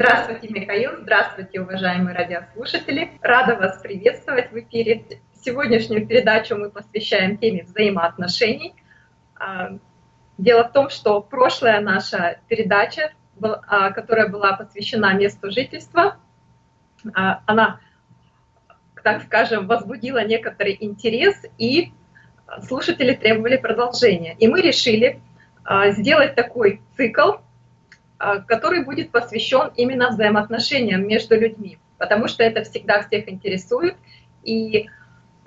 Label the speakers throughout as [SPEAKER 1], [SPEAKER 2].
[SPEAKER 1] Здравствуйте, Михаил, здравствуйте, уважаемые радиослушатели. Рада вас приветствовать в эфире. Сегодняшнюю передачу мы посвящаем теме взаимоотношений. А, дело в том, что прошлая наша передача, а, которая была посвящена месту жительства, а, она, так скажем, возбудила некоторый интерес, и слушатели требовали продолжения. И мы решили сделать такой цикл который будет посвящен именно взаимоотношениям между людьми, потому что это всегда всех интересует, и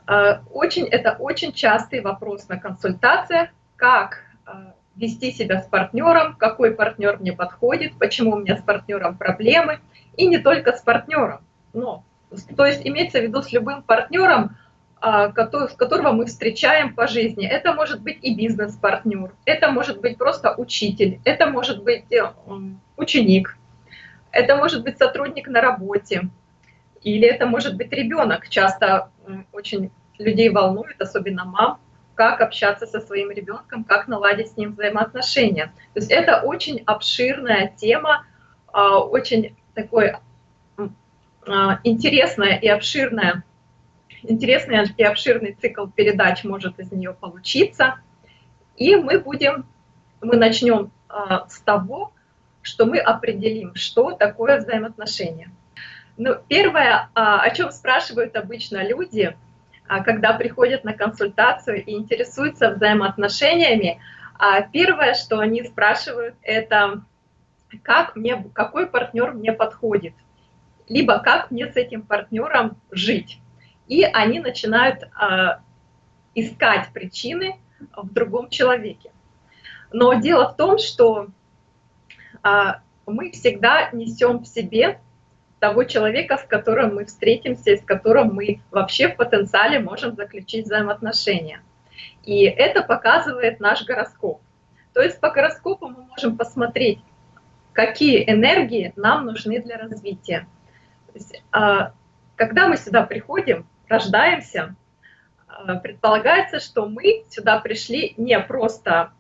[SPEAKER 1] а, очень, это очень частый вопрос на консультациях, как а, вести себя с партнером, какой партнер мне подходит, почему у меня с партнером проблемы, и не только с партнером, но, то есть имеется в виду с любым партнером, а, с которого мы встречаем по жизни. Это может быть и бизнес-партнер, это может быть просто учитель, это может быть э, ученик, это может быть сотрудник на работе, или это может быть ребенок. Часто очень людей волнует, особенно мам, как общаться со своим ребенком, как наладить с ним взаимоотношения. То есть это очень обширная тема, а, очень такой а, интересная и обширная интересный и обширный цикл передач может из нее получиться. И мы будем, мы начнем а, с того, что мы определим, что такое взаимоотношения. Ну, первое, а, о чем спрашивают обычно люди, а, когда приходят на консультацию и интересуются взаимоотношениями, первое, что они спрашивают, это как мне, какой партнер мне подходит, либо как мне с этим партнером жить и они начинают а, искать причины в другом человеке. Но дело в том, что а, мы всегда несем в себе того человека, с которым мы встретимся, и с которым мы вообще в потенциале можем заключить взаимоотношения. И это показывает наш гороскоп. То есть по гороскопу мы можем посмотреть, какие энергии нам нужны для развития. Есть, а, когда мы сюда приходим, рождаемся, э, предполагается, что мы сюда пришли не просто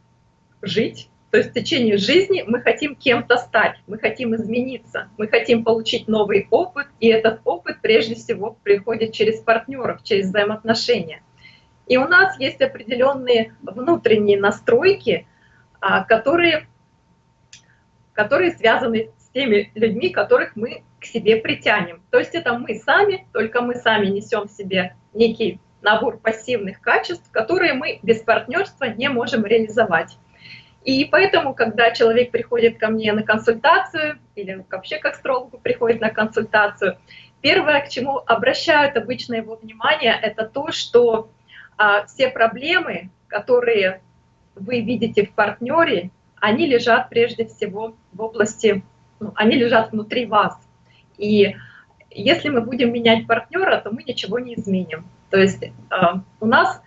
[SPEAKER 1] жить, то есть в течение жизни мы хотим кем-то стать, мы хотим измениться, мы хотим получить новый опыт, и этот опыт прежде всего приходит через партнеров, через взаимоотношения. И у нас есть определенные внутренние настройки, а, которые, которые связаны теми людьми, которых мы к себе притянем. То есть это мы сами, только мы сами несем в себе некий набор пассивных качеств, которые мы без партнерства не можем реализовать. И поэтому, когда человек приходит ко мне на консультацию, или вообще как астрологу приходит на консультацию, первое, к чему обращают обычно его внимание, это то, что а, все проблемы, которые вы видите в партнере, они лежат прежде всего в области, они лежат внутри вас. И если мы будем менять партнера, то мы ничего не изменим. То есть э, у нас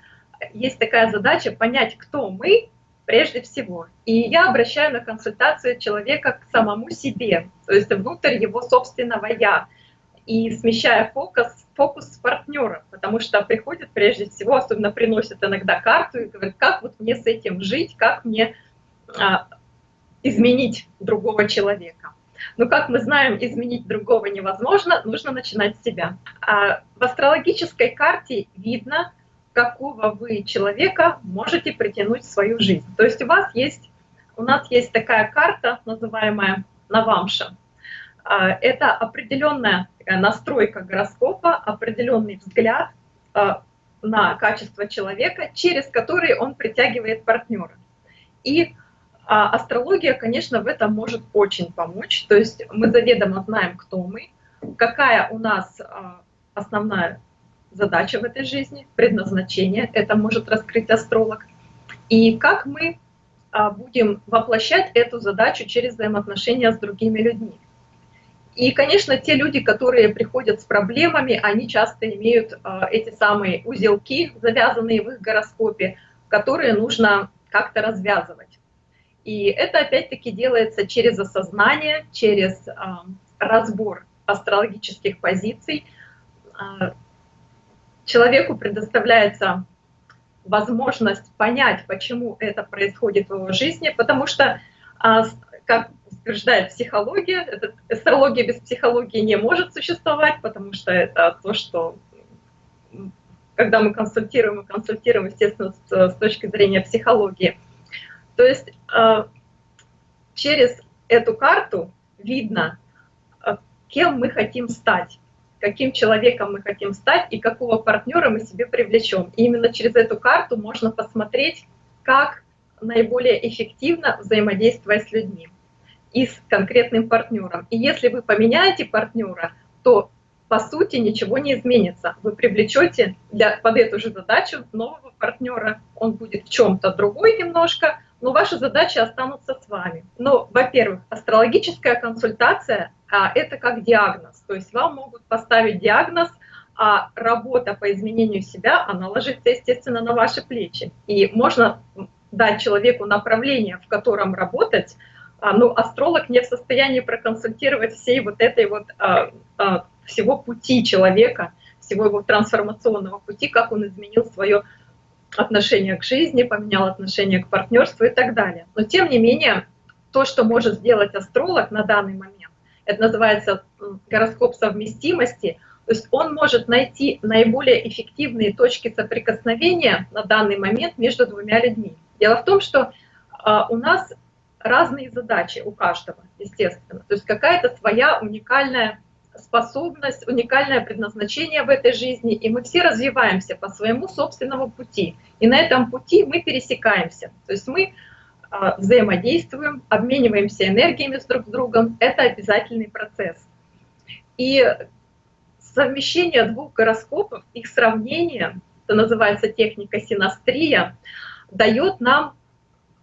[SPEAKER 1] есть такая задача понять, кто мы прежде всего. И я обращаю на консультацию человека к самому себе, то есть внутрь его собственного «я», и смещая фокус, фокус с партнера, потому что приходит прежде всего, особенно приносит иногда карту и говорит, как вот мне с этим жить, как мне а, изменить другого человека. Но, как мы знаем, изменить другого невозможно, нужно начинать с себя. А в астрологической карте видно, какого вы человека можете притянуть в свою жизнь. То есть у вас есть, у нас есть такая карта, называемая Навамша. А, это определенная настройка гороскопа, определенный взгляд а, на качество человека, через который он притягивает партнера. И а астрология, конечно, в этом может очень помочь. То есть мы заведомо знаем, кто мы, какая у нас а, основная задача в этой жизни, предназначение, это может раскрыть астролог, и как мы а, будем воплощать эту задачу через взаимоотношения с другими людьми. И, конечно, те люди, которые приходят с проблемами, они часто имеют а, эти самые узелки, завязанные в их гороскопе, которые нужно как-то развязывать. И это опять-таки делается через осознание, через э, разбор астрологических позиций. Э, человеку предоставляется возможность понять, почему это происходит в его жизни, потому что, э, как утверждает психология. Астрология без психологии не может существовать, потому что это то, что когда мы консультируем, мы консультируем, естественно, с, с точки зрения психологии. То есть через эту карту видно, э, кем мы хотим стать, каким человеком мы хотим стать и какого партнера мы себе привлечем. И именно через эту карту можно посмотреть, как наиболее эффективно взаимодействовать с людьми и с конкретным партнером. И если вы поменяете партнера, то по сути ничего не изменится. Вы привлечете для, под эту же задачу нового партнера. Он будет в чем-то другой немножко, но ваши задачи останутся с вами. Но, во-первых, астрологическая консультация а, это как диагноз. То есть вам могут поставить диагноз, а работа по изменению себя, она ложится, естественно, на ваши плечи. И можно дать человеку направление, в котором работать, а, ну, астролог не в состоянии проконсультировать всей вот этой вот, а, а, всего пути человека, всего его трансформационного пути, как он изменил свое отношение к жизни, поменял отношение к партнерству и так далее. Но тем не менее, то, что может сделать астролог на данный момент, это называется гороскоп совместимости, то есть он может найти наиболее эффективные точки соприкосновения на данный момент между двумя людьми. Дело в том, что а, у нас разные задачи у каждого, естественно. То есть какая-то своя уникальная способность, уникальное предназначение в этой жизни, и мы все развиваемся по своему собственному пути. И на этом пути мы пересекаемся. То есть мы а, взаимодействуем, обмениваемся энергиями с друг с другом. Это обязательный процесс. И совмещение двух гороскопов, их сравнение, это называется техника синастрия, дает нам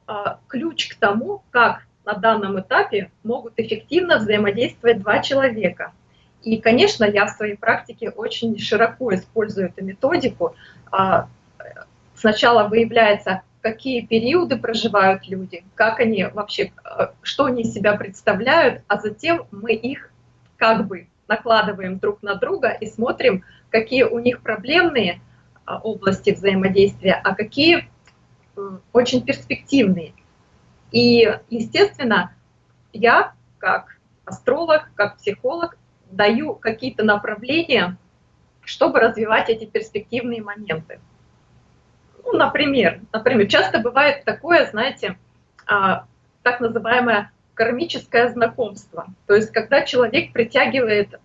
[SPEAKER 1] а, ключ к тому, как на данном этапе могут эффективно взаимодействовать два человека. И, конечно, я в своей практике очень широко использую эту методику. А, сначала выявляется, какие периоды проживают люди, как они вообще, а, что они из себя представляют, а затем мы их как бы накладываем друг на друга и смотрим, какие у них проблемные области взаимодействия, а какие очень перспективные. И, естественно, я как астролог, как психолог даю какие-то направления, чтобы развивать эти перспективные моменты. Ну, например, например, часто бывает такое, знаете, а, так называемое кармическое знакомство. То есть, когда человек притягивает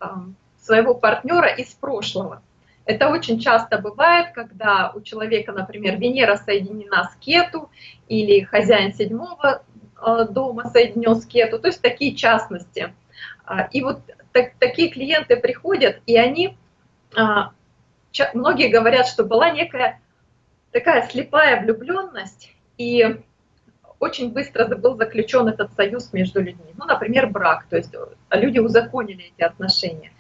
[SPEAKER 1] своего партнера из прошлого. Это очень часто бывает, когда у человека, например, Венера соединена с Кету или хозяин седьмого э, дома соединен с Кету, то есть такие частности. А, и вот так, такие клиенты приходят, и они, а, многие говорят, что была некая такая слепая влюбленность, и очень быстро был заключен этот союз между людьми. Ну, например, брак, то есть люди узаконили эти отношения.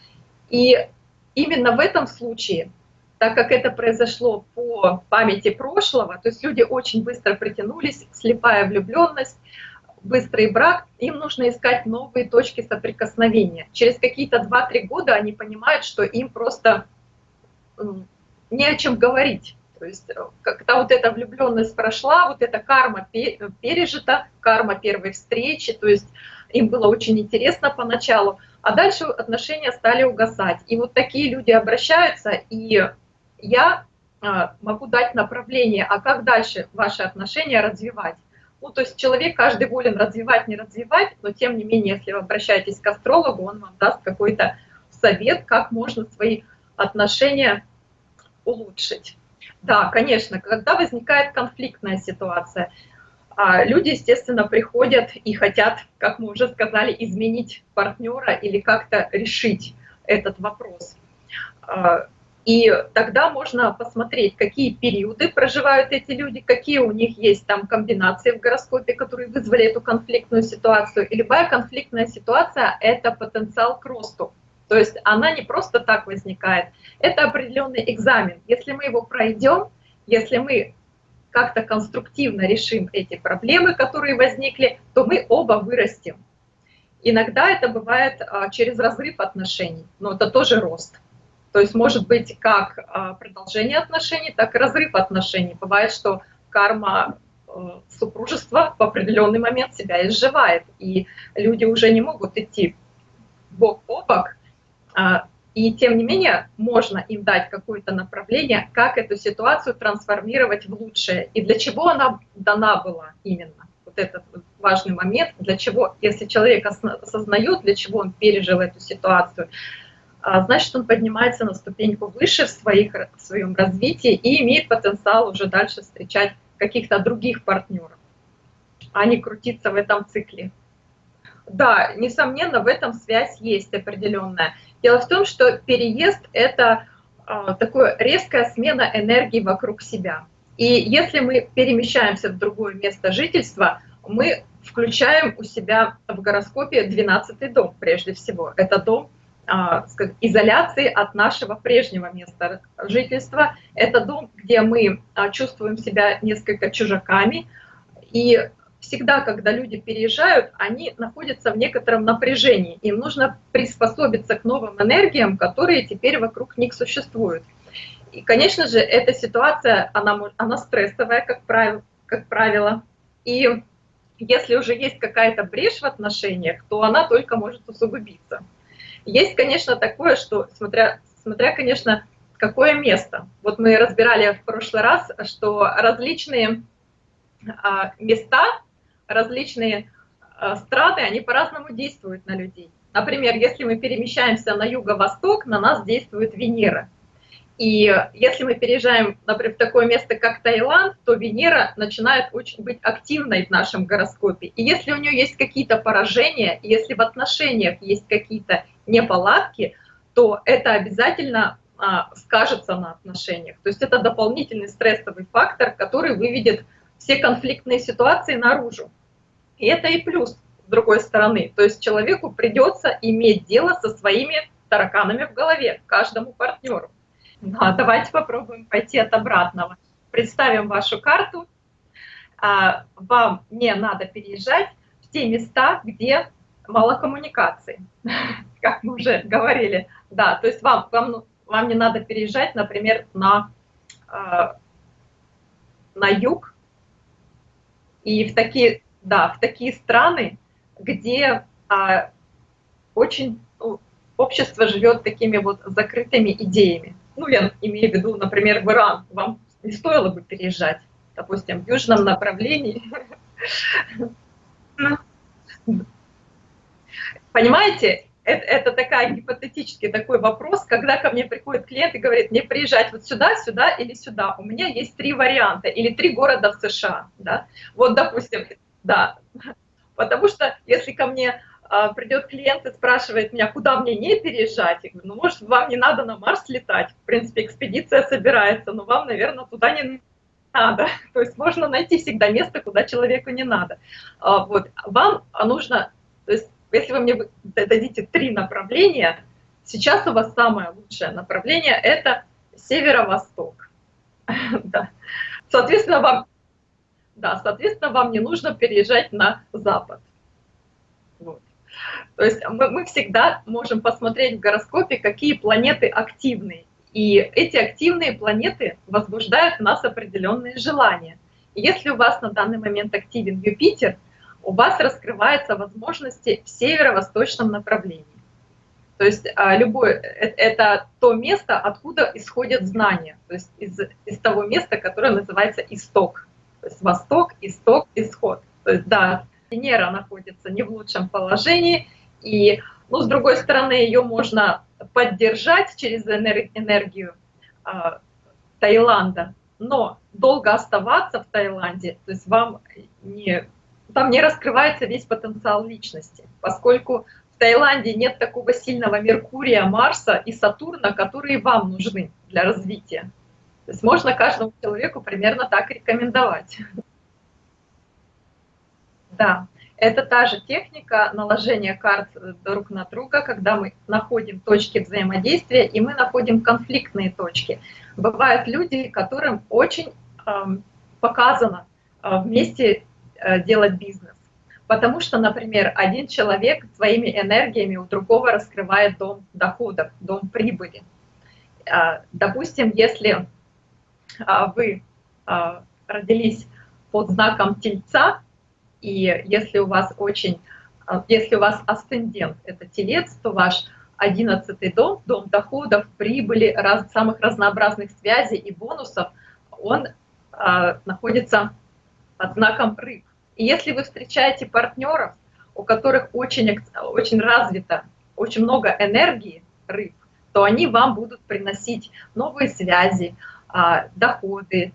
[SPEAKER 1] И именно в этом случае, так как это произошло по памяти прошлого, то есть люди очень быстро притянулись, слепая влюбленность, быстрый брак, им нужно искать новые точки соприкосновения. Через какие-то 2-3 года они понимают, что им просто не о чем говорить. То есть э, когда вот эта влюбленность прошла, вот эта карма пережита, карма первой встречи, то есть им было очень интересно поначалу, а дальше отношения стали угасать. И вот такие люди обращаются, и я а, могу дать направление, а как дальше ваши отношения развивать. Ну, то есть человек каждый волен развивать, не развивать, но тем не менее, если вы обращаетесь к астрологу, он вам даст какой-то совет, как можно свои отношения улучшить. Да, конечно, когда возникает конфликтная ситуация, а люди, естественно, приходят и хотят, как мы уже сказали, изменить партнера или как-то решить этот вопрос. И тогда можно посмотреть, какие периоды проживают эти люди, какие у них есть там комбинации в гороскопе, которые вызвали эту конфликтную ситуацию. И любая конфликтная ситуация – это потенциал к росту. То есть она не просто так возникает. Это определенный экзамен. Если мы его пройдем, если мы как-то конструктивно решим эти проблемы, которые возникли, то мы оба вырастем. Иногда это бывает а, через разрыв отношений, но это тоже рост. То есть может быть как а, продолжение отношений, так и разрыв отношений. Бывает, что карма супружество в определенный момент себя изживает, и люди уже не могут идти бок о бок, а, и тем не менее можно им дать какое-то направление, как эту ситуацию трансформировать в лучшее, и для чего она дана была именно. Вот этот важный момент, для чего, если человек осознает, для чего он пережил эту ситуацию, значит, он поднимается на ступеньку выше в, своих, в своем развитии и имеет потенциал уже дальше встречать каких-то других партнеров, а не крутиться в этом цикле. Да, несомненно, в этом связь есть определенная. Дело в том, что переезд — это э, такая резкая смена энергии вокруг себя. И если мы перемещаемся в другое место жительства, мы включаем у себя в гороскопе 12 дом прежде всего. Это дом а, изоляции от нашего прежнего места жительства. Это дом, где мы а, чувствуем себя несколько чужаками. И всегда, когда люди переезжают, они находятся в некотором напряжении. Им нужно приспособиться к новым энергиям, которые теперь вокруг них существуют. И, конечно же, эта ситуация, она, она стрессовая, как правило, как правило. И если уже есть какая-то брешь в отношениях, то она только может усугубиться. Есть, конечно, такое, что, смотря, смотря, конечно, какое место. Вот мы разбирали в прошлый раз, что различные а, места, различные а, страны, они по-разному действуют на людей. Например, если мы перемещаемся на юго-восток, на нас действует Венера. И если мы переезжаем, например, в такое место, как Таиланд, то Венера начинает очень быть активной в нашем гороскопе. И если у нее есть какие-то поражения, если в отношениях есть какие-то неполадки, то это обязательно а, скажется на отношениях. То есть это дополнительный стрессовый фактор, который выведет все конфликтные ситуации наружу. И это и плюс с другой стороны. То есть человеку придется иметь дело со своими тараканами в голове, каждому партнеру. Да, давайте попробуем пойти от обратного. Представим вашу карту. А, вам не надо переезжать в те места, где мало коммуникации, как мы уже говорили. Да, то есть вам, вам, вам не надо переезжать, например, на, а, на юг и в такие, да, в такие страны, где а, очень ну, общество живет такими вот закрытыми идеями ну, я имею в виду, например, в Иран, вам не стоило бы переезжать, допустим, в южном направлении. Понимаете, это, это такая гипотетический такой вопрос, когда ко мне приходит клиент и говорит, мне приезжать вот сюда, сюда или сюда. У меня есть три варианта или три города в США. Да? Вот, допустим, да. Потому что если ко мне придет клиент и спрашивает меня, куда мне не переезжать, я говорю, ну, может, вам не надо на Марс летать, в принципе, экспедиция собирается, но вам, наверное, туда не надо. То есть можно найти всегда место, куда человеку не надо. А, вот. Вам нужно, то есть если вы мне дадите три направления, сейчас у вас самое лучшее направление – это северо-восток. да. Соответственно, вам, да, соответственно, вам не нужно переезжать на запад. Вот. То есть мы, мы всегда можем посмотреть в гороскопе, какие планеты активны. И эти активные планеты возбуждают в нас определенные желания. И если у вас на данный момент активен Юпитер, у вас раскрываются возможности в северо-восточном направлении. То есть а, любое, э, это то место, откуда исходят знания, то есть из, из того места, которое называется исток. То есть восток, исток, исход. То есть да, Венера находится не в лучшем положении, и, ну, с другой стороны, ее можно поддержать через энергию э, Таиланда, но долго оставаться в Таиланде, то есть вам не, там не раскрывается весь потенциал личности, поскольку в Таиланде нет такого сильного Меркурия, Марса и Сатурна, которые вам нужны для развития. То есть можно каждому человеку примерно так рекомендовать. Да, это та же техника наложения карт друг на друга, когда мы находим точки взаимодействия и мы находим конфликтные точки. Бывают люди, которым очень э, показано э, вместе э, делать бизнес. Потому что, например, один человек своими энергиями у другого раскрывает дом доходов, дом прибыли. Допустим, если вы родились под знаком Тельца, и если у вас очень, а, если у вас асцендент — это Телец, то ваш одиннадцатый дом, дом доходов, прибыли, раз, самых разнообразных связей и бонусов, он а, находится под знаком рыб. И если вы встречаете партнеров, у которых очень, очень развито, очень много энергии рыб, то они вам будут приносить новые связи, а, доходы,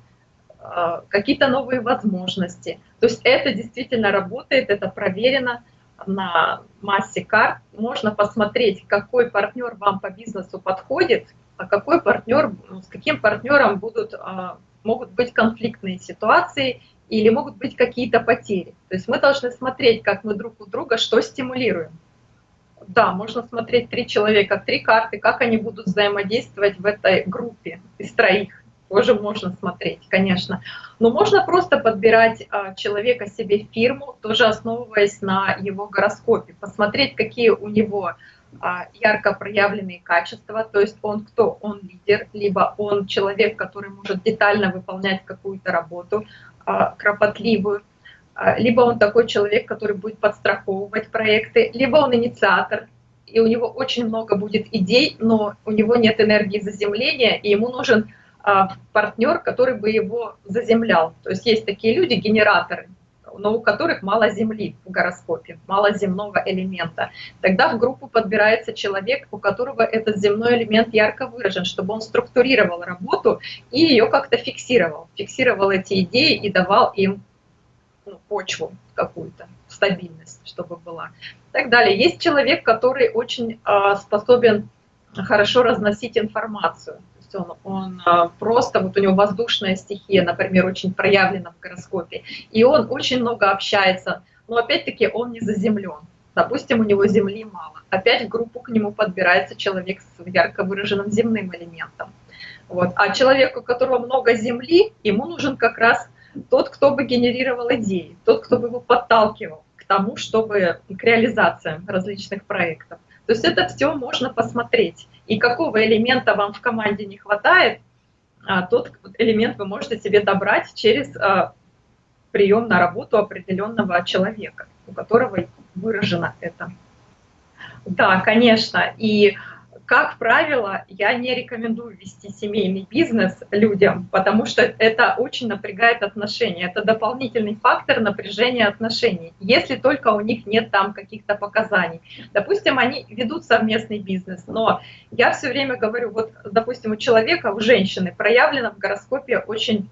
[SPEAKER 1] а, какие-то новые возможности. То есть это действительно работает, это проверено на массе карт. Можно посмотреть, какой партнер вам по бизнесу подходит, а какой партнер, с каким партнером будут, а, могут быть конфликтные ситуации или могут быть какие-то потери. То есть мы должны смотреть, как мы друг у друга что стимулируем. Да, можно смотреть три человека, три карты, как они будут взаимодействовать в этой группе из троих тоже можно смотреть, конечно. Но можно просто подбирать а, человека себе фирму, тоже основываясь на его гороскопе, посмотреть, какие у него а, ярко проявленные качества, то есть он кто? Он лидер, либо он человек, который может детально выполнять какую-то работу а, кропотливую, либо он такой человек, который будет подстраховывать проекты, либо он инициатор, и у него очень много будет идей, но у него нет энергии заземления, и ему нужен партнер, который бы его заземлял. То есть есть такие люди, генераторы, но у которых мало земли в гороскопе, мало земного элемента. Тогда в группу подбирается человек, у которого этот земной элемент ярко выражен, чтобы он структурировал работу и ее как-то фиксировал. Фиксировал эти идеи и давал им ну, почву какую-то, стабильность, чтобы была. Так далее. Есть человек, который очень э, способен хорошо разносить информацию есть он, он а, просто, вот у него воздушная стихия, например, очень проявлена в гороскопе, и он очень много общается, но опять-таки он не заземлен. Допустим, у него земли мало. Опять в группу к нему подбирается человек с ярко выраженным земным элементом. Вот. А человеку, у которого много земли, ему нужен как раз тот, кто бы генерировал идеи, тот, кто бы его подталкивал к тому, чтобы к реализациям различных проектов. То есть это все можно посмотреть. И какого элемента вам в команде не хватает, а, тот элемент вы можете себе добрать через а, прием на работу определенного человека, у которого выражено это. Да, конечно. И как правило, я не рекомендую вести семейный бизнес людям, потому что это очень напрягает отношения. Это дополнительный фактор напряжения отношений, если только у них нет там каких-то показаний. Допустим, они ведут совместный бизнес, но я все время говорю, вот, допустим, у человека, у женщины проявлено в гороскопе очень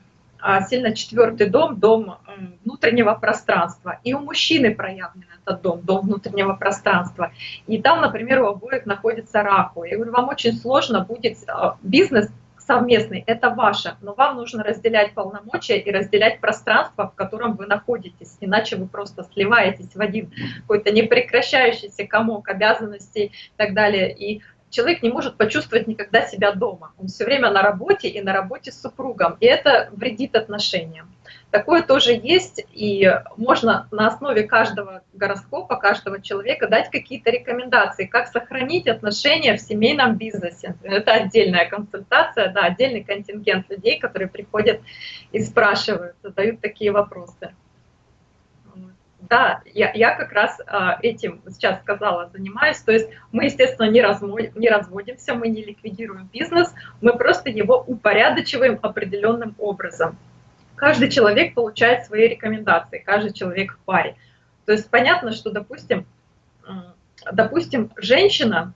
[SPEAKER 1] сильно четвертый дом, дом внутреннего пространства. И у мужчины проявлен этот дом, дом внутреннего пространства. И там, например, у обоих находится Раху. Я говорю, вам очень сложно будет а, бизнес совместный, это ваше, но вам нужно разделять полномочия и разделять пространство, в котором вы находитесь, иначе вы просто сливаетесь в один какой-то непрекращающийся комок обязанностей и так далее. И человек не может почувствовать никогда себя дома. Он все время на работе и на работе с супругом, и это вредит отношениям. Такое тоже есть, и можно на основе каждого гороскопа, каждого человека дать какие-то рекомендации, как сохранить отношения в семейном бизнесе. Это отдельная консультация, да, отдельный контингент людей, которые приходят и спрашивают, задают такие вопросы. Да, я, я как раз а, этим сейчас сказала, занимаюсь. То есть мы, естественно, не, размой, не разводимся, мы не ликвидируем бизнес, мы просто его упорядочиваем определенным образом. Каждый человек получает свои рекомендации, каждый человек в паре. То есть понятно, что, допустим, допустим, женщина,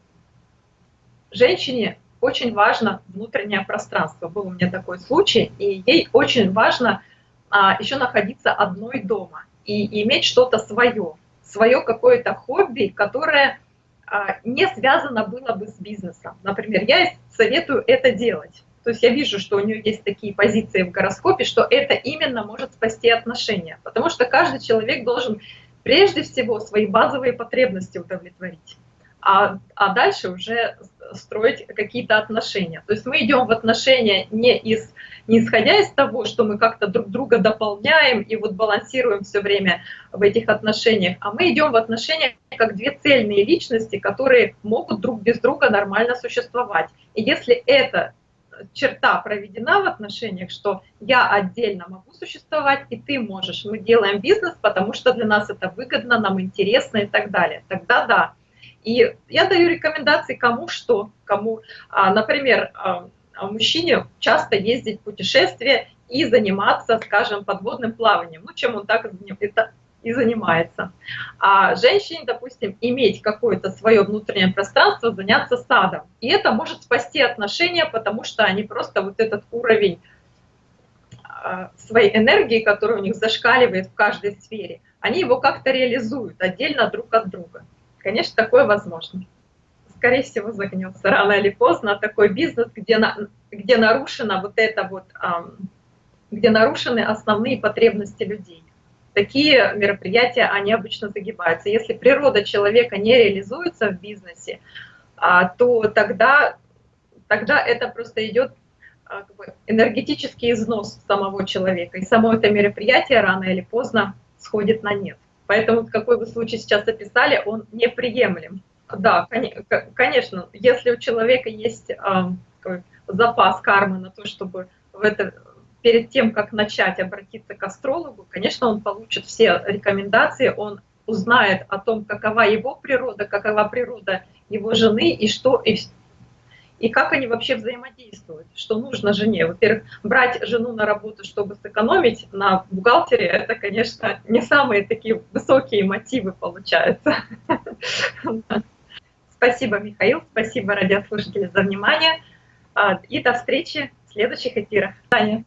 [SPEAKER 1] женщине очень важно внутреннее пространство. Был у меня такой случай, и ей очень важно а, еще находиться одной дома и иметь что-то свое, свое какое-то хобби, которое а, не связано было бы с бизнесом. Например, я советую это делать. То есть я вижу, что у нее есть такие позиции в гороскопе, что это именно может спасти отношения. Потому что каждый человек должен прежде всего свои базовые потребности удовлетворить а, а дальше уже строить какие-то отношения. То есть мы идем в отношения не, из, не исходя из того, что мы как-то друг друга дополняем и вот балансируем все время в этих отношениях, а мы идем в отношения как две цельные личности, которые могут друг без друга нормально существовать. И если это черта проведена в отношениях, что я отдельно могу существовать, и ты можешь. Мы делаем бизнес, потому что для нас это выгодно, нам интересно и так далее. Тогда да. И я даю рекомендации кому что, кому, а, например, а, мужчине часто ездить в путешествия и заниматься, скажем, подводным плаванием, ну, чем он так и занимается. А женщине, допустим, иметь какое-то свое внутреннее пространство, заняться садом. И это может спасти отношения, потому что они просто вот этот уровень а, своей энергии, который у них зашкаливает в каждой сфере, они его как-то реализуют отдельно друг от друга. Конечно, такое возможно. Скорее всего, загнется рано или поздно такой бизнес, где, на, где нарушена вот это вот, где нарушены основные потребности людей такие мероприятия, они обычно загибаются. Если природа человека не реализуется в бизнесе, а, то тогда, тогда это просто идет а, энергетический износ самого человека. И само это мероприятие рано или поздно сходит на нет. Поэтому какой вы случай сейчас описали, он неприемлем. Да, конечно, если у человека есть запас кармы на то, чтобы в это перед тем, как начать обратиться к астрологу, конечно, он получит все рекомендации, он узнает о том, какова его природа, какова природа его жены и что и, и как они вообще взаимодействуют, что нужно жене. Во-первых, брать жену на работу, чтобы сэкономить на бухгалтере, это, конечно, не самые такие высокие мотивы получаются. Спасибо, Михаил, спасибо, радиослушатели, за внимание. А, и до встречи в следующих эфирах. Таня.